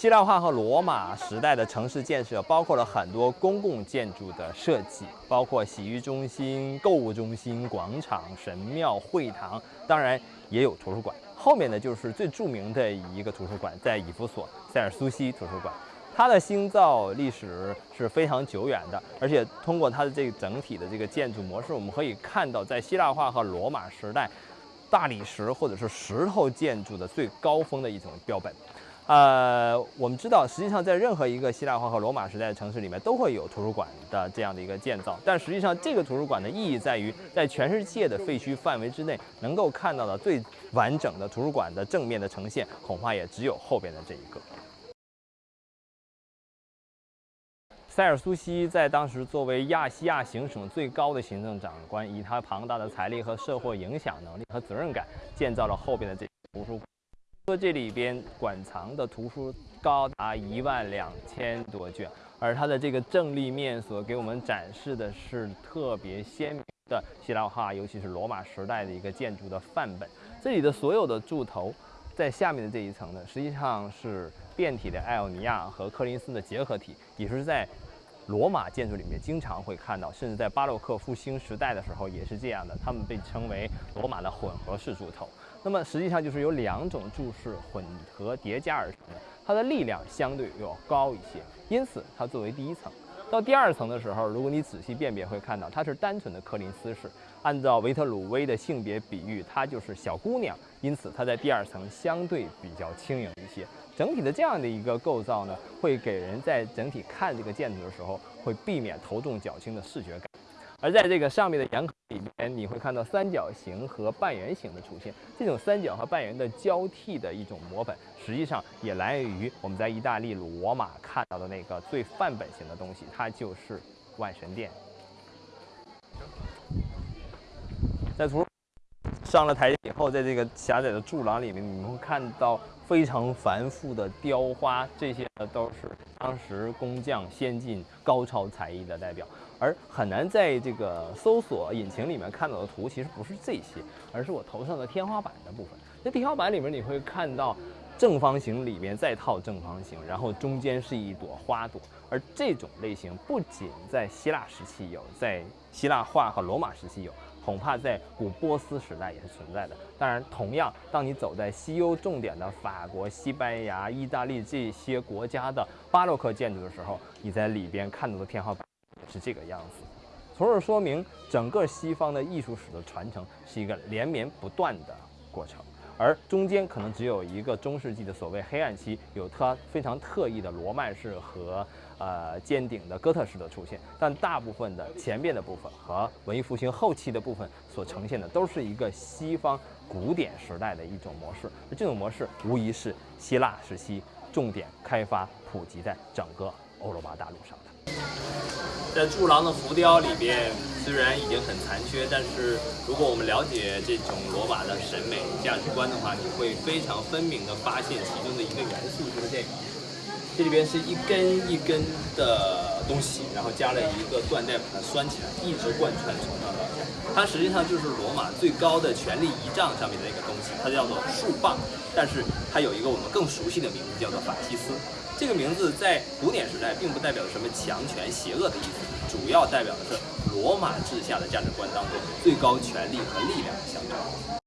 希腊化和罗马时代的城市建设包括了很多公共建筑的设计，包括洗浴中心、购物中心、广场、神庙、会堂，当然也有图书馆。后面呢，就是最著名的一个图书馆，在以弗所塞尔苏西图书馆。它的兴造历史是非常久远的，而且通过它的这个整体的这个建筑模式，我们可以看到，在希腊化和罗马时代，大理石或者是石头建筑的最高峰的一种标本。呃，我们知道，实际上在任何一个希腊化和罗马时代的城市里面，都会有图书馆的这样的一个建造。但实际上，这个图书馆的意义在于，在全世界的废墟范围之内，能够看到的最完整的图书馆的正面的呈现，恐怕也只有后边的这一个。塞尔苏西在当时作为亚细亚行省最高的行政长官，以他庞大的财力和社会影响能力和责任感，建造了后边的这图书馆。说这里边馆藏的图书高达一万两千多卷，而它的这个正立面所给我们展示的是特别鲜明的希腊化，尤其是罗马时代的一个建筑的范本。这里的所有的柱头，在下面的这一层呢，实际上是变体的艾奥尼亚和柯林斯的结合体，也是在罗马建筑里面经常会看到，甚至在巴洛克复兴时代的时候也是这样的，它们被称为罗马的混合式柱头。那么实际上就是由两种柱式混合叠加而成的，它的力量相对要高一些，因此它作为第一层。到第二层的时候，如果你仔细辨别，会看到它是单纯的柯林斯式。按照维特鲁威的性别比喻，它就是小姑娘，因此它在第二层相对比较轻盈一些。整体的这样的一个构造呢，会给人在整体看这个建筑的时候，会避免头重脚轻的视觉感。而在这个上面的岩口里面，你会看到三角形和半圆形的出现。这种三角和半圆的交替的一种模本，实际上也来源于我们在意大利罗马看到的那个最范本型的东西，它就是万神殿。在图上了台阶以后，在这个狭窄的柱廊里面，你们会看到非常繁复的雕花，这些呢都是当时工匠先进、高超才艺的代表。而很难在这个搜索引擎里面看到的图，其实不是这些，而是我头上的天花板的部分。那天花板里面，你会看到正方形里面再套正方形，然后中间是一朵花朵。而这种类型不仅在希腊时期有，在希腊化和罗马时期有，恐怕在古波斯时代也是存在的。当然，同样，当你走在西欧重点的法国、西班牙、意大利这些国家的巴洛克建筑的时候，你在里边看到的天花板。是这个样子，从而说明整个西方的艺术史的传承是一个连绵不断的过程，而中间可能只有一个中世纪的所谓黑暗期，有它非常特异的罗曼式和呃尖顶的哥特式的出现，但大部分的前边的部分和文艺复兴后期的部分所呈现的都是一个西方古典时代的一种模式，而这种模式无疑是希腊时期重点开发普及在整个欧罗巴大陆上的。在柱廊的浮雕里边，虽然已经很残缺，但是如果我们了解这种罗马的审美价值观的话，你会非常分明地发现其中的一个元素就是这个。这里边是一根一根的东西，然后加了一个缎带把它拴起来，一直贯穿从上到下。它实际上就是罗马最高的权力仪仗上面的一个东西，它叫做树棒，但是它有一个我们更熟悉的名字，叫做法西斯。这个名字在古典时代并不代表什么强权、邪恶的意思，主要代表的是罗马治下的价值观当中最高权力和力量的象征。